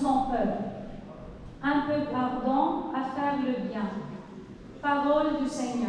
son peuple. Un peu ardent à faire le bien. Parole du Seigneur.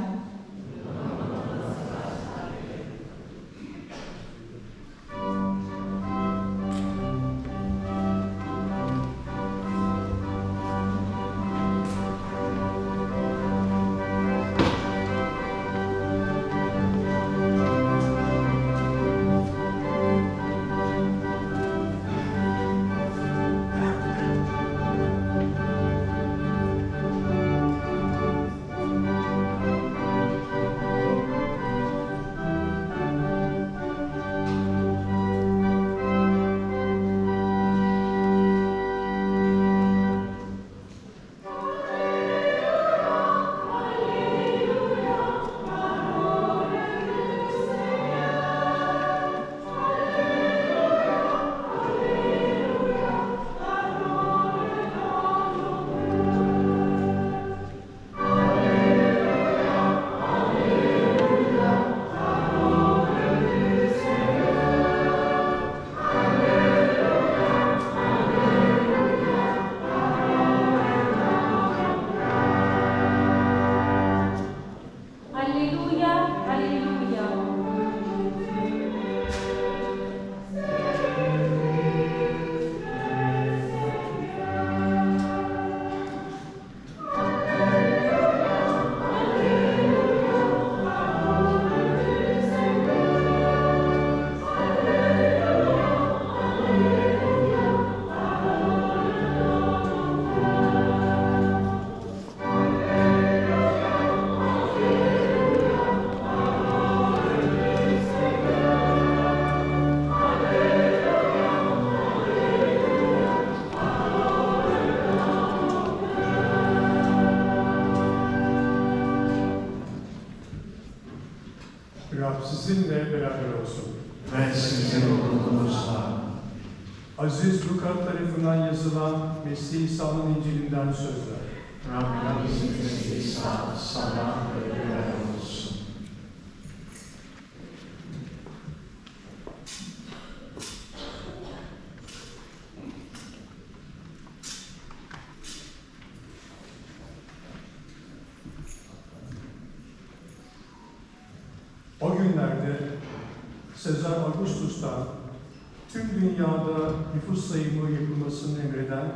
Dünyada nüfus sayımı yapılmasını emreden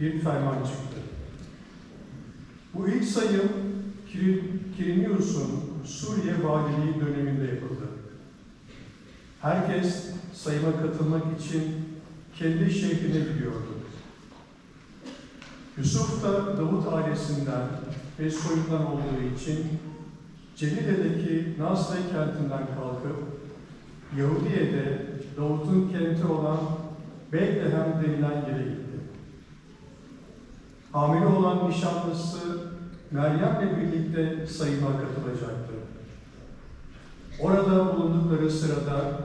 bir ferman çıktı. Bu ilk sayım Kir- Kirinius'un Suriye valiliği döneminde yapıldı. Herkes sayıma katılmak için kendi şehrine gidiyordu. Yusuf da Davut ailesinden ve soyundan olduğu için Celile'deki Nazlı kentinden kalkıp Yahudiye'de Davut'un kenti olan Beylehem denilen yere gitti. Hamile olan nişanlısı Meryem'le birlikte sayıma katılacaktı. Orada bulundukları sırada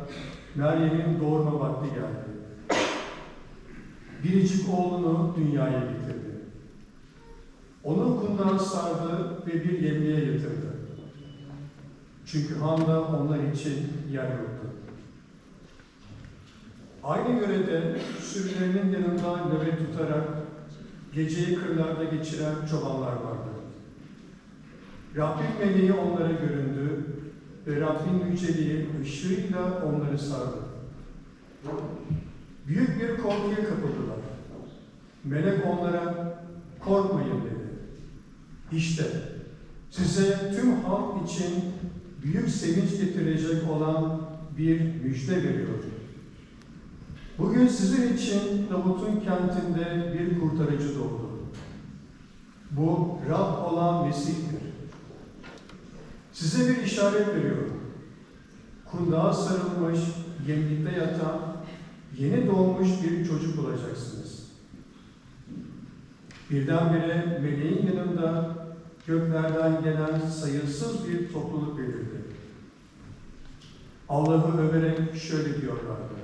Meryem'in doğurma vakti geldi. Biricik oğlunu dünyaya getirdi. Onu kundağa sardı ve bir yemeğe yatırdı. Çünkü handa onlar için yer yoktu. Aynı yörede sürülerinin yanında nöbet tutarak geceyi kırlarda geçiren çobanlar vardı. Rabbin meleği onlara göründü ve Rabbin yüceliği ışığıyla onları sardı. Büyük bir korkuya kapıldılar. Melek onlara korkmayın dedi. İşte size tüm halk için büyük sevinç getirecek olan bir müjde veriyor. Bugün sizin için Davut'un kentinde bir kurtarıcı doğdu. Bu Rab olan Mesih'tir. Size bir işaret veriyorum. Kundağa sarılmış, yemlikte yatan, yeni doğmuş bir çocuk bulacaksınız. Birdenbire meleğin yanında göklerden gelen sayısız bir topluluk belirdi. Allah'ı överek şöyle diyorlardı.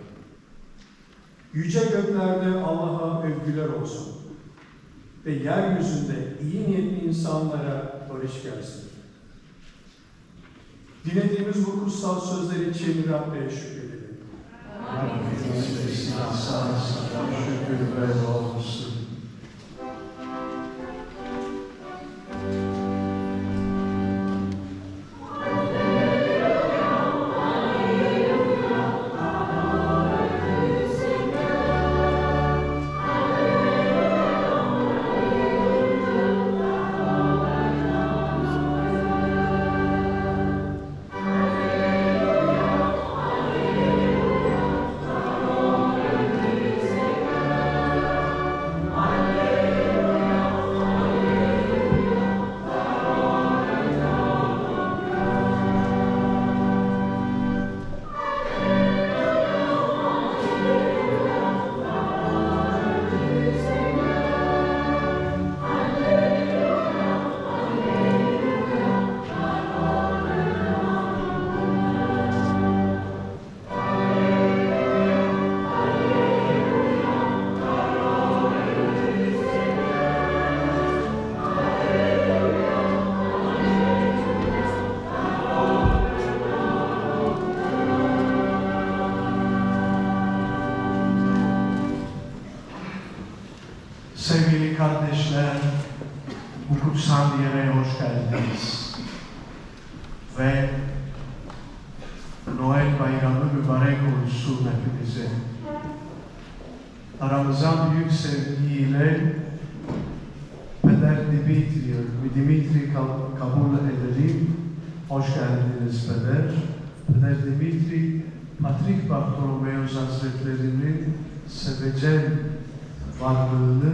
Yüce göklerde Allah'a övgüler olsun ve yeryüzünde iyi niyetli insanlara barış gelsin. Dinlediğimiz bu kutsal sözler için Rabbe şükredelim. Rabbimiz şükür ve olsun. Noel bayramı mübarek olsun hepinize. Aramıza büyük sevgiyle Peder Dimitri, Dimitri kab- kabul edelim. Hoş geldiniz Peder. Peder Dimitri, Patrik Bartolomeus Hazretleri'nin sevecen varlığını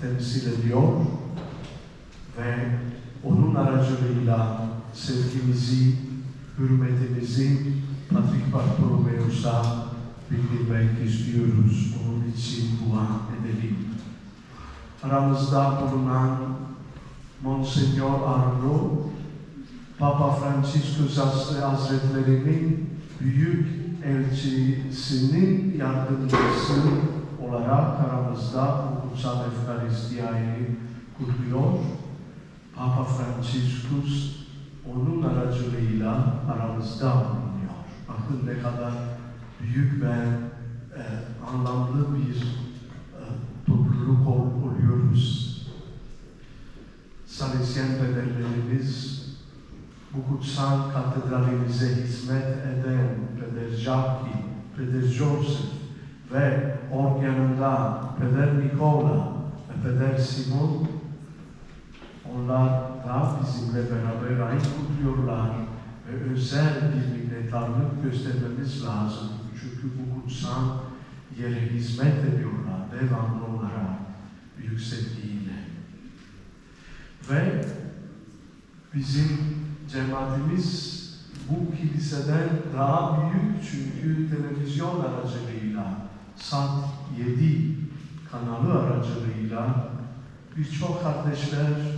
temsil ediyor ve onun aracılığıyla sevgimizi, hürmetimizi Patrik Bartolomeus'a bildirmek istiyoruz. Onun için dua edelim. Aramızda bulunan Monsenyor Arno, Papa Franciscus Hazretleri'nin büyük elçisinin yardımcısı olarak aramızda kutsal Efkaristiyayı kutluyor. Papa Franciscus onun aracılığıyla aramızda bulunuyor. Bakın ne kadar büyük ve e, anlamlı bir e, topluluk ol- oluyoruz. Salesyen pederlerimiz bu kutsal katedralimize hizmet eden Peder Jacques, Peder Joseph ve organında Peder Nikola ve Peder Simon onlar da bizimle beraber aynı kutluyorlar ve özel bir minnettarlık göstermemiz lazım. Çünkü bu kutsal yere hizmet ediyorlar devamlı olarak büyük sevgiyle. Ve bizim cemaatimiz bu kiliseden daha büyük çünkü televizyon aracılığıyla Sat 7 kanalı aracılığıyla birçok kardeşler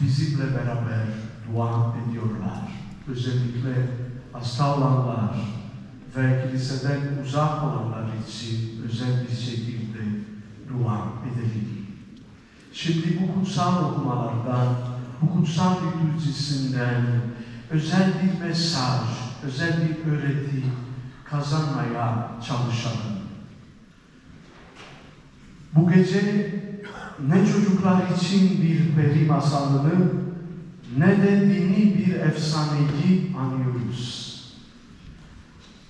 bizimle beraber dua ediyorlar. Özellikle hasta olanlar ve kiliseden uzak olanlar için özel bir şekilde dua edelim. Şimdi bu kutsal okumalardan, bu kutsal liturjisinden özel bir mesaj, özel bir öğreti kazanmaya çalışalım. Bu gece ne çocuklar için bir peri masalını ne de dini bir efsaneyi anıyoruz.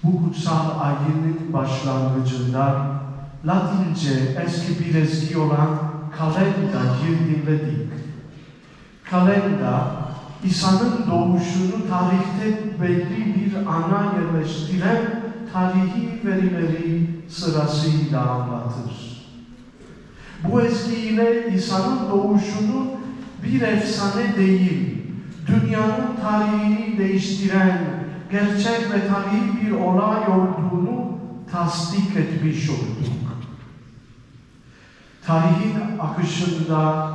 Bu kutsal ayının başlangıcında Latince eski bir ezgi olan kalendayı dinledik. Kalenda, İsa'nın doğuşunu tarihte belli bir ana yerleştiren tarihi verileri sırasıyla anlatır. Bu ezgiyle İsa'nın doğuşunu bir efsane değil, dünyanın tarihini değiştiren gerçek ve tarihi bir olay olduğunu tasdik etmiş olduk. Tarihin akışında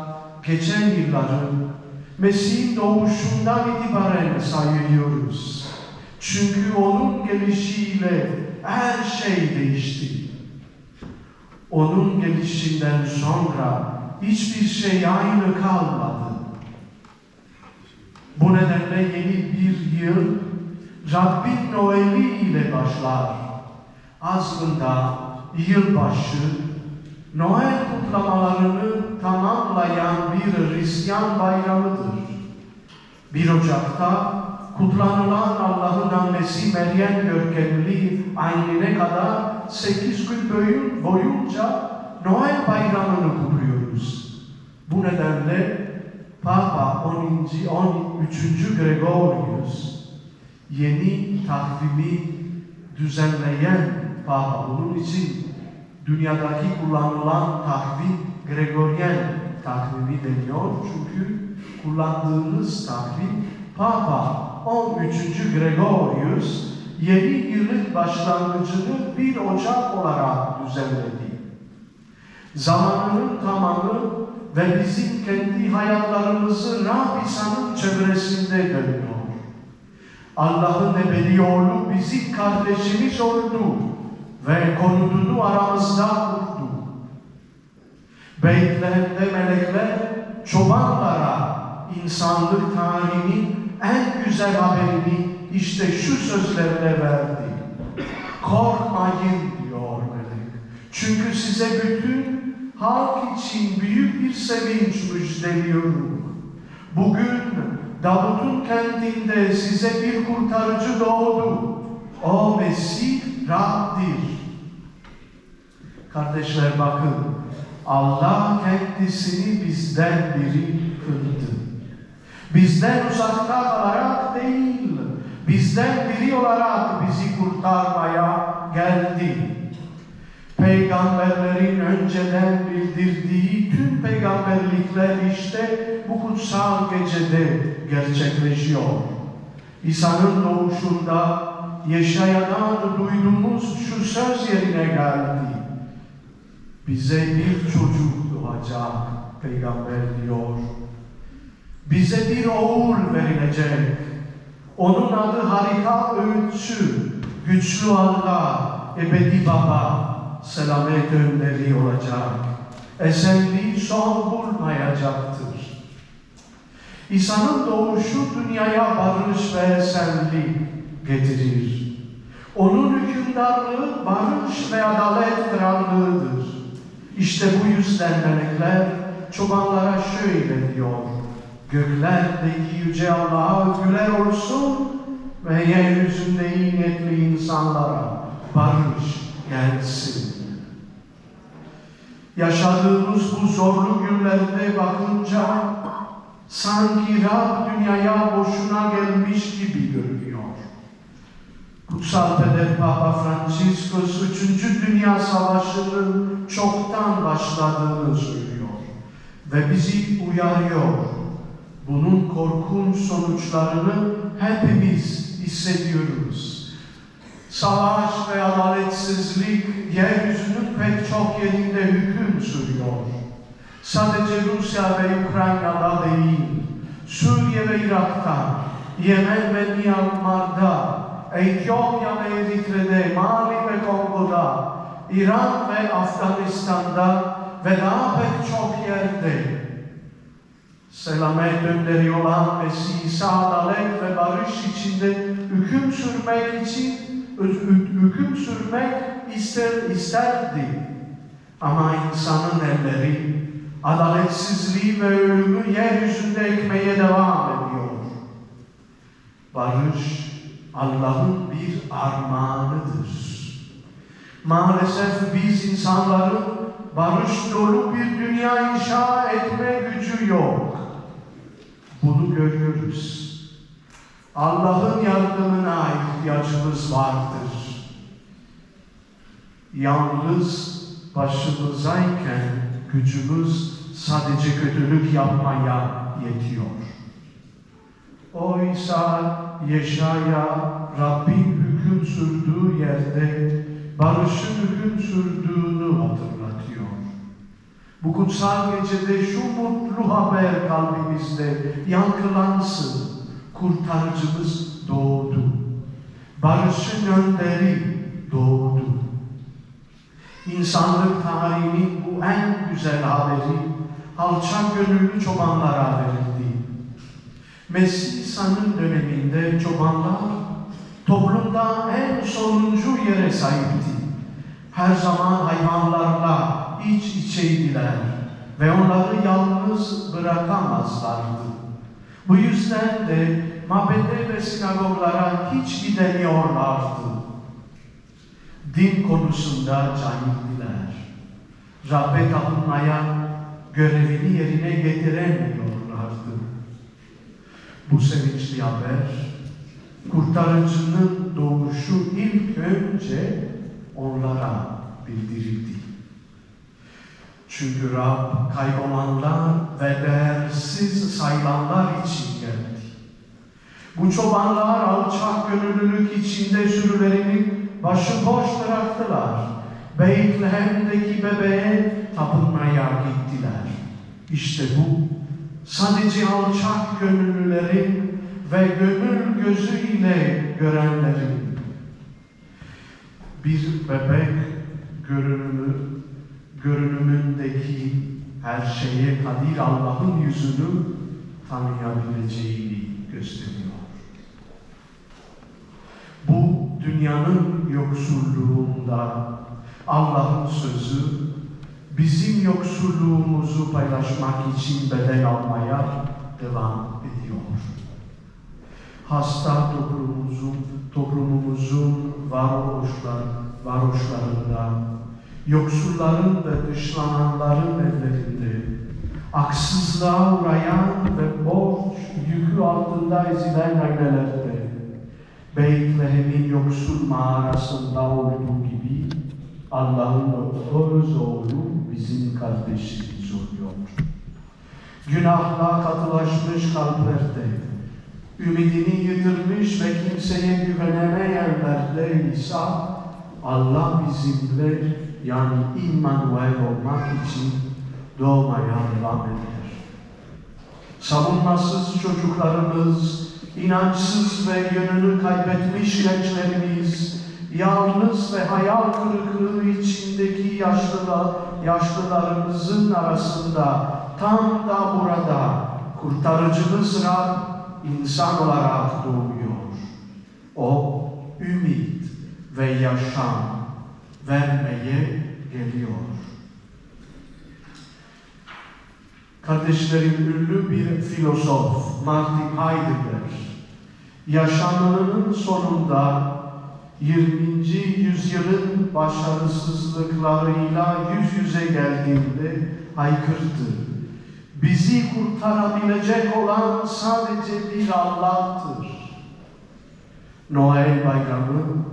geçen yılları Mesih'in doğuşundan itibaren sayıyoruz. Çünkü onun gelişiyle her şey değişti. Onun gelişinden sonra hiçbir şey aynı kalmadı. Bu nedenle yeni bir yıl Rabbin Noel'i ile başlar. Aslında yılbaşı Noel kutlamalarını tamamlayan bir Hristiyan bayramıdır. 1 Ocak'ta kutlanılan Allah'ın annesi Meryem görkemli aynine kadar 8 gün boyun- boyunca Noel bayramını kutluyoruz. Bu nedenle Papa 10. 13. Gregorius yeni takvimi düzenleyen Papa bunun için dünyadaki kullanılan takvim Gregorian takvimi deniyor. Çünkü kullandığımız takvim Papa 13. Gregorius yeni yılın başlangıcını 1 Ocak olarak düzenledi. Zamanının tamamı ve bizim kendi hayatlarımızı Rab İsa'nın çevresinde dönüyor. Allah'ın ebedi oğlu bizim kardeşimiz oldu ve konutunu aramızda kurdu. Beytlehem'de melekler çobanlara insanlık tarihinin en güzel haberini işte şu sözlerle verdi. Korkmayın diyor melek. Çünkü size bütün halk için büyük bir sevinç müjdeliyorum. Bugün Davut'un kentinde size bir kurtarıcı doğdu. O Mesih Rab'dir. Kardeşler bakın, Allah kendisini bizden biri kıldı. Bizden uzakta kalarak değil, bizden biri olarak bizi kurtarmaya geldi. Peygamberlerin önceden bildirdiği tüm peygamberlikler işte bu kutsal gecede gerçekleşiyor. İsa'nın doğuşunda Yeşaya'dan duyduğumuz şu söz yerine geldi. Bize bir çocuk doğacak peygamber diyor. Bize bir oğul verilecek. Onun adı harika öğütçü, güçlü Allah, ebedi baba, selamet önderi olacak. Esenliği son bulmayacaktır. İsa'nın doğuşu dünyaya barış ve esenlik getirir. Onun hükümdarlığı barış ve adalet krallığıdır. İşte bu yüzden melekler çobanlara şöyle diyor. Göklerdeki yüce Allah'a övgüler olsun ve yeryüzünde iyi insanlara barış gelsin. Yaşadığımız bu zorlu günlerde bakınca sanki Rab dünyaya boşuna gelmiş gibi görünüyor. Kutsal Peder Papa Franciscus 3. Dünya Savaşı'nın çoktan başladığını söylüyor ve bizi uyarıyor. Bunun korkunç sonuçlarını hepimiz hissediyoruz. Savaş ve adaletsizlik yeryüzünün pek çok yerinde hüküm sürüyor. Sadece Rusya ve Ukrayna'da değil, Suriye ve Irak'ta, Yemen ve Myanmar'da, Etiyopya ve Eritre'de, Mali ve Kongo'da, İran ve Afganistan'da ve daha pek çok yerde selamet önderi olan Mesih İsa adalet ve barış içinde hüküm sürmek için hüküm sürmek ister isterdi. Ama insanın elleri adaletsizliği ve ölümü yeryüzünde ekmeye devam ediyor. Barış Allah'ın bir armağanıdır. Maalesef biz insanların barış dolu bir dünya inşa etme gücü yok. Bunu görüyoruz. Allah'ın yardımına ihtiyacımız vardır. Yalnız başımızdayken gücümüz sadece kötülük yapmaya yetiyor. Oysa Yeşaya Rabbin hüküm sürdüğü yerde barışın hüküm sürdüğünü. Bu kutsal gecede şu mutlu haber kalbimizde yankılansın. Kurtarıcımız doğdu. Barışın önderi doğdu. İnsanlık tarihinin bu en güzel haberi alçak gönüllü çobanlara verildi. Mesih İsa'nın döneminde çobanlar toplumda en sonuncu yere sahipti. Her zaman hayvanlarla iç içeydiler ve onları yalnız bırakamazlardı. Bu yüzden de mabede ve sinagoglara hiç gidemiyorlardı. Din konusunda cahildiler. Rabbe tapınmaya görevini yerine getiremiyorlardı. Bu sevinçli haber, kurtarıcının doğuşu ilk önce onlara bildirildi. Çünkü Rab kaybolanlar ve değersiz sayılanlar için geldi. Bu çobanlar alçak gönüllülük içinde sürülerini başıboş bıraktılar. Beytlehem'deki bebeğe tapınmaya gittiler. İşte bu sadece alçak gönüllülerin ve gönül gözüyle görenlerin bir bebek görünümü görünümündeki her şeye kadir Allah'ın yüzünü tanıyabileceğini gösteriyor. Bu dünyanın yoksulluğunda Allah'ın sözü bizim yoksulluğumuzu paylaşmak için bedel almaya devam ediyor. Hasta toplumumuzun, toplumumuzun varoşlar, varoşlarında, yoksulların ve dışlananların evlerinde, haksızlığa uğrayan ve borç yükü altında ezilen ailelerde, Beytlehem'in yoksul mağarasında olduğu gibi Allah'ın öz oğlu bizim kardeşimiz oluyor. Günahla katılaşmış kalplerde, ümidini yitirmiş ve kimseye güvenemeyenlerde ise Allah bizimle yani İmmanuel olmak için doğmaya devam eder. Savunmasız çocuklarımız, inançsız ve yönünü kaybetmiş gençlerimiz, yalnız ve hayal kırıklığı içindeki yaşlılar, yaşlılarımızın arasında tam da burada kurtarıcımız Rab insan olarak doğuyor. O ümit ve yaşam vermeye geliyor. Kardeşlerim ünlü bir filozof Martin Heidegger yaşamının sonunda 20. yüzyılın başarısızlıklarıyla yüz yüze geldiğinde haykırdı. Bizi kurtarabilecek olan sadece bir Allah'tır. Noel bayramı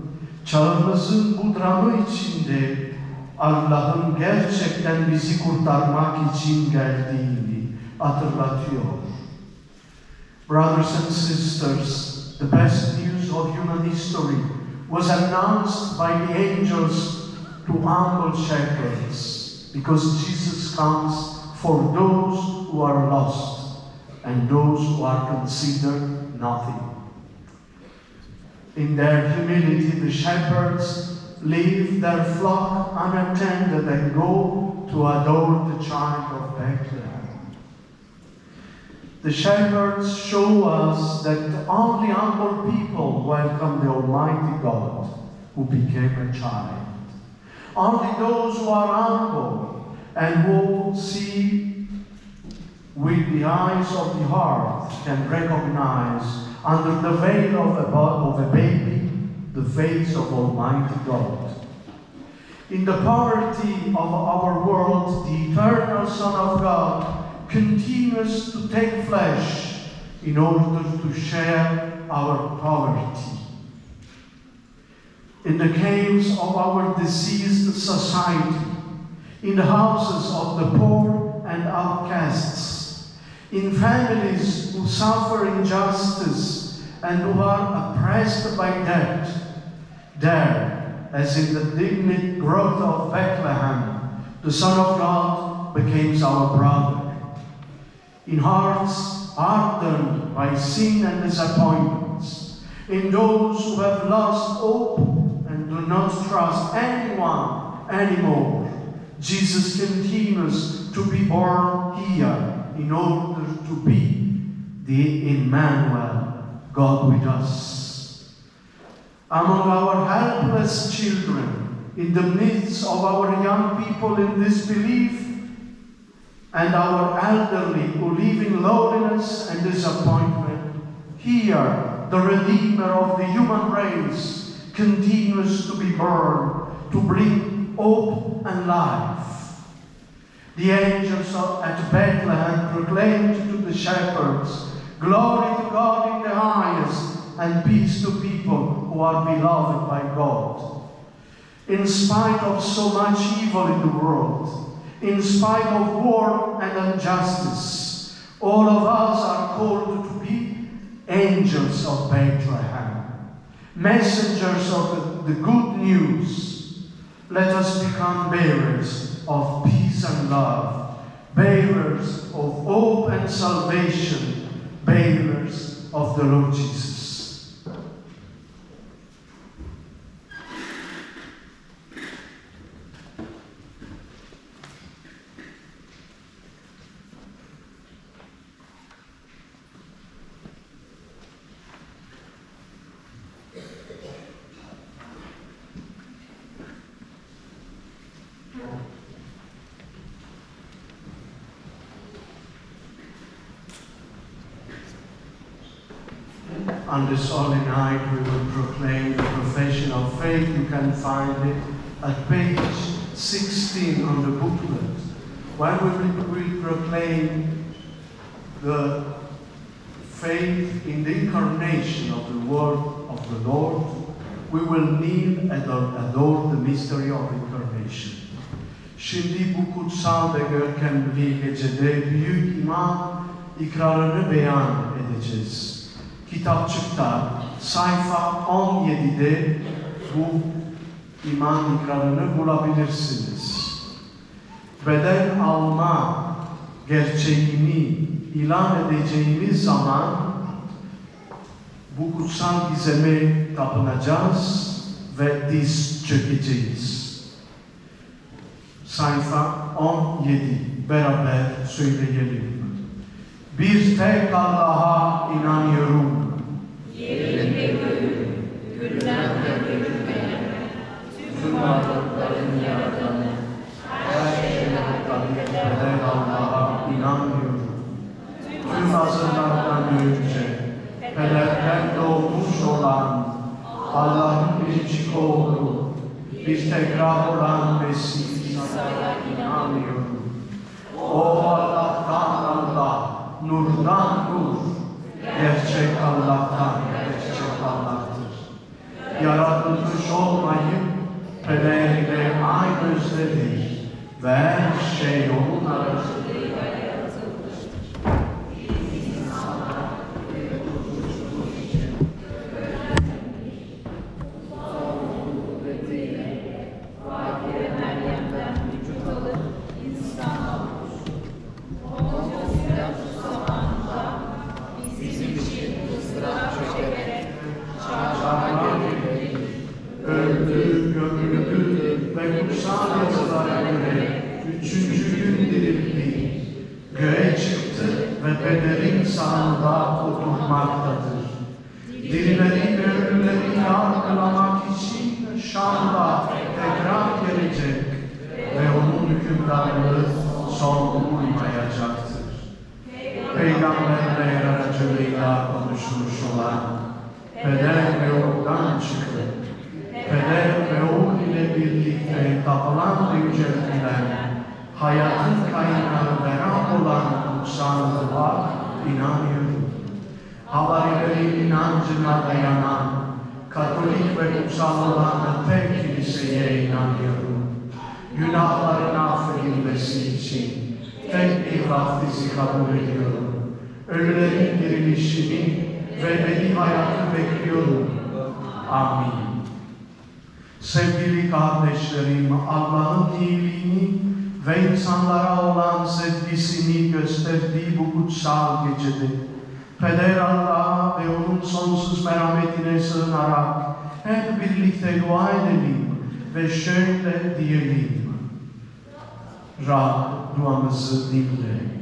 çağımızın bu dramı içinde Allah'ın gerçekten bizi kurtarmak için geldiğini hatırlatıyor. Brothers and sisters, the best news of human history was announced by the angels to humble shepherds because Jesus comes for those who are lost and those who are considered nothing. In their humility, the shepherds leave their flock unattended and go to adore the child of Bethlehem. The shepherds show us that only humble people welcome the Almighty God who became a child. Only those who are humble and who see with the eyes of the heart can recognize under the veil of a, of a baby the face of Almighty God. In the poverty of our world, the eternal Son of God continues to take flesh in order to share our poverty. In the caves of our diseased society, in the houses of the poor and outcasts, in families who suffer injustice and who are oppressed by debt, there, as in the dignity growth of Bethlehem, the Son of God becomes our brother. In hearts hardened by sin and disappointments, in those who have lost hope and do not trust anyone anymore, Jesus continues to be born here in order to be the Emmanuel, God with us. among our helpless children, in the midst of our young people in disbelief, and our elderly who live in loneliness and disappointment, here the Redeemer of the human race continues to be born to bring hope and life. The angels at Bethlehem proclaimed to the shepherds, Glory to God in the highest, and peace to people who are beloved by God. In spite of so much evil in the world, in spite of war and injustice, all of us are called to be angels of Bethlehem, messengers of the good news. Let us become bearers of peace and love, bearers of hope and salvation, bearers of the Lord Jesus. On this holy night, we will proclaim the profession of faith. You can find it at page 16 on the booklet. We will we proclaim the faith in the incarnation of the Word of the Lord, we will kneel and adore the mystery of incarnation. Şimdi bu kutsal ve görkemli gecede büyük imam ikrarını beyan edeceğiz. Kitapçıkta sayfa 17'de bu iman ikrarını bulabilirsiniz. Beden alma gerçeğini ilan edeceğimiz zaman bu kutsal gizeme tapınacağız ve diz çökeceğiz. Sayfa 17 beraber söyleyelim. Bir tek Allah'a inanıyorum. Eden Allah'a inanmıyorum. Tüm asırlardan önce pelerden doğmuş olan Allah'ın biricik oğlu, bir tekrar olan Mesih İsa'ya inanıyorum. O Allah'tan Allah, nurdan nur, gerçek Allah'tan gerçek Allah'tır. Yaratılmış olmayıp pederiyle aynı özledir ve her şey onun arasında öldü, gömüldü ve kutsal yazılara göre üçüncü gün dirildi. Göğe çıktı ve pederin sağında oturmaktadır. Dirileri ve ölüleri yargılamak için Şam'da tekrar gelecek ve onun hükümdarlığı son bulmayacaktır. Peygamberler aracılığıyla konuşmuş olan Peder ve oradan çıkıp Peder ve oğul ile birlikte tapılan ve yüceltilen hayatın kaynağı ve Rab olan kutsallığa inanıyorum. Havarilerin inancına dayanan Katolik ve kutsal olan tek kiliseye inanıyorum. Günahların affedilmesi için tek bir vaftizi kabul ediyorum. Ölülerin dirilişini ve ebedi hayatı bekliyorum. Amin. Sevgili kardeşlerim, Allah'ın iyiliğini ve insanlara olan sevgisini gösterdiği bu kutsal gecede, Peder Allah'a ve onun sonsuz merhametine sığınarak hep birlikte dua edelim ve şöyle diyelim. Rab duamızı dinle.